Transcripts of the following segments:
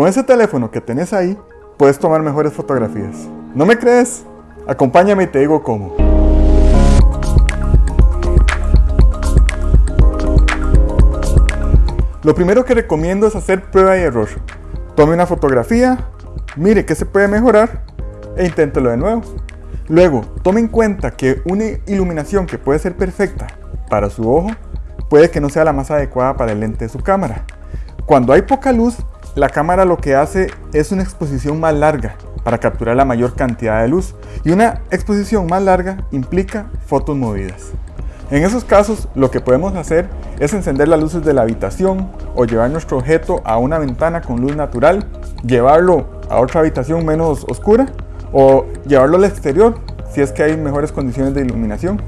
Con ese teléfono que tenés ahí, puedes tomar mejores fotografías. ¿No me crees? Acompáñame y te digo cómo. Lo primero que recomiendo es hacer prueba y error. Tome una fotografía, mire qué se puede mejorar e inténtelo de nuevo. Luego, tome en cuenta que una iluminación que puede ser perfecta para su ojo, puede que no sea la más adecuada para el lente de su cámara. Cuando hay poca luz, la cámara lo que hace es una exposición más larga para capturar la mayor cantidad de luz y una exposición más larga implica fotos movidas. En esos casos lo que podemos hacer es encender las luces de la habitación o llevar nuestro objeto a una ventana con luz natural, llevarlo a otra habitación menos oscura o llevarlo al exterior si es que hay mejores condiciones de iluminación.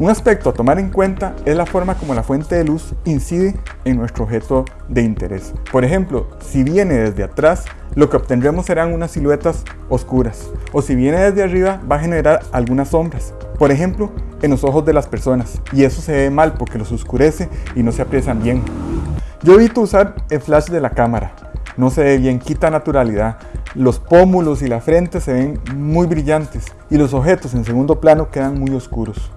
Un aspecto a tomar en cuenta es la forma como la fuente de luz incide en nuestro objeto de interés. Por ejemplo, si viene desde atrás, lo que obtendremos serán unas siluetas oscuras, o si viene desde arriba va a generar algunas sombras, por ejemplo, en los ojos de las personas, y eso se ve mal porque los oscurece y no se aprecian bien. Yo evito usar el flash de la cámara, no se ve bien, quita naturalidad, los pómulos y la frente se ven muy brillantes y los objetos en segundo plano quedan muy oscuros.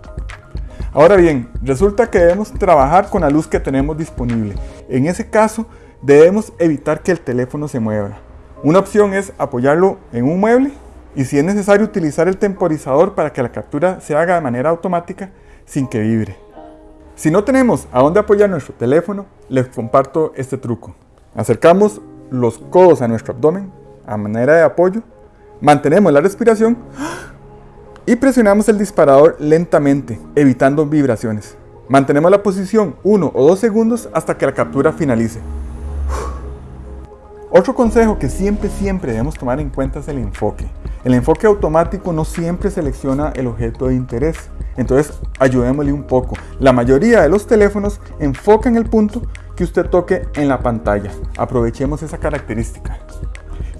Ahora bien, resulta que debemos trabajar con la luz que tenemos disponible. En ese caso, debemos evitar que el teléfono se mueva. Una opción es apoyarlo en un mueble y si es necesario utilizar el temporizador para que la captura se haga de manera automática sin que vibre. Si no tenemos a dónde apoyar nuestro teléfono, les comparto este truco. Acercamos los codos a nuestro abdomen a manera de apoyo, mantenemos la respiración y presionamos el disparador lentamente, evitando vibraciones. Mantenemos la posición 1 o 2 segundos hasta que la captura finalice. Otro consejo que siempre, siempre debemos tomar en cuenta es el enfoque. El enfoque automático no siempre selecciona el objeto de interés, entonces ayudémosle un poco. La mayoría de los teléfonos enfocan el punto que usted toque en la pantalla. Aprovechemos esa característica.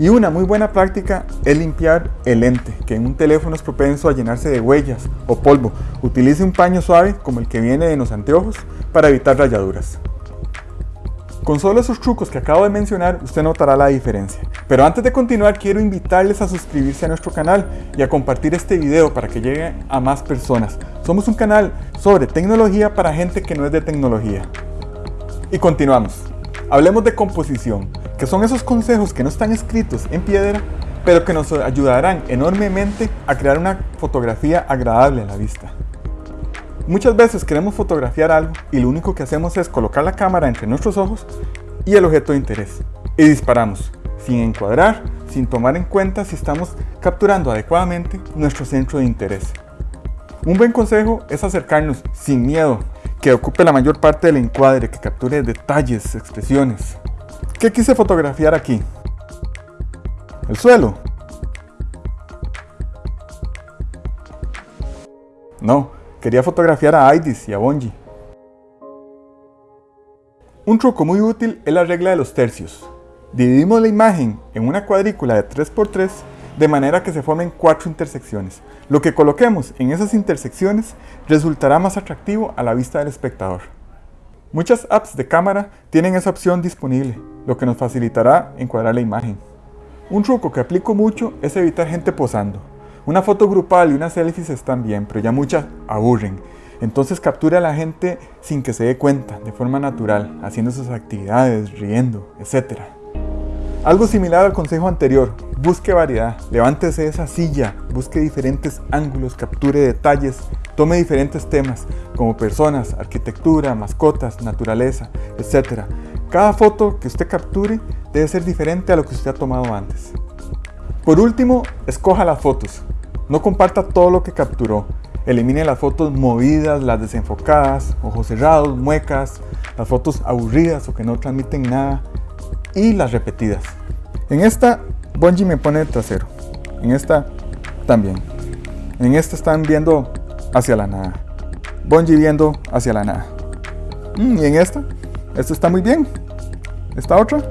Y una muy buena práctica es limpiar el lente, que en un teléfono es propenso a llenarse de huellas o polvo. Utilice un paño suave como el que viene en los anteojos para evitar rayaduras. Con solo esos trucos que acabo de mencionar, usted notará la diferencia. Pero antes de continuar, quiero invitarles a suscribirse a nuestro canal y a compartir este video para que llegue a más personas. Somos un canal sobre tecnología para gente que no es de tecnología. Y continuamos. Hablemos de composición que son esos consejos que no están escritos en piedra, pero que nos ayudarán enormemente a crear una fotografía agradable a la vista. Muchas veces queremos fotografiar algo y lo único que hacemos es colocar la cámara entre nuestros ojos y el objeto de interés y disparamos, sin encuadrar, sin tomar en cuenta si estamos capturando adecuadamente nuestro centro de interés. Un buen consejo es acercarnos sin miedo, que ocupe la mayor parte del encuadre, que capture detalles, expresiones, ¿Qué quise fotografiar aquí? El suelo. No, quería fotografiar a Aidis y a Bonji. Un truco muy útil es la regla de los tercios. Dividimos la imagen en una cuadrícula de 3x3 de manera que se formen cuatro intersecciones. Lo que coloquemos en esas intersecciones resultará más atractivo a la vista del espectador. Muchas apps de cámara tienen esa opción disponible, lo que nos facilitará encuadrar la imagen. Un truco que aplico mucho es evitar gente posando. Una foto grupal y unas selfies están bien, pero ya muchas aburren. Entonces capture a la gente sin que se dé cuenta, de forma natural, haciendo sus actividades, riendo, etc. Algo similar al consejo anterior, busque variedad, levántese de esa silla, busque diferentes ángulos, capture detalles, Tome diferentes temas, como personas, arquitectura, mascotas, naturaleza, etc. Cada foto que usted capture debe ser diferente a lo que usted ha tomado antes. Por último, escoja las fotos. No comparta todo lo que capturó. Elimine las fotos movidas, las desenfocadas, ojos cerrados, muecas, las fotos aburridas o que no transmiten nada y las repetidas. En esta, Bungie me pone trasero. En esta, también. En esta están viendo hacia la nada. Bonji viendo hacia la nada. Mm, y en esta, esta está muy bien. Esta otra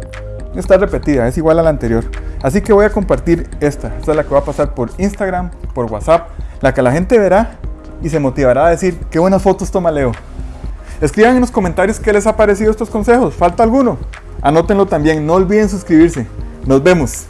está repetida, es igual a la anterior. Así que voy a compartir esta. Esta es la que va a pasar por Instagram, por WhatsApp, la que la gente verá y se motivará a decir qué buenas fotos toma Leo. Escriban en los comentarios qué les ha parecido estos consejos. ¿Falta alguno? Anótenlo también, no olviden suscribirse. Nos vemos.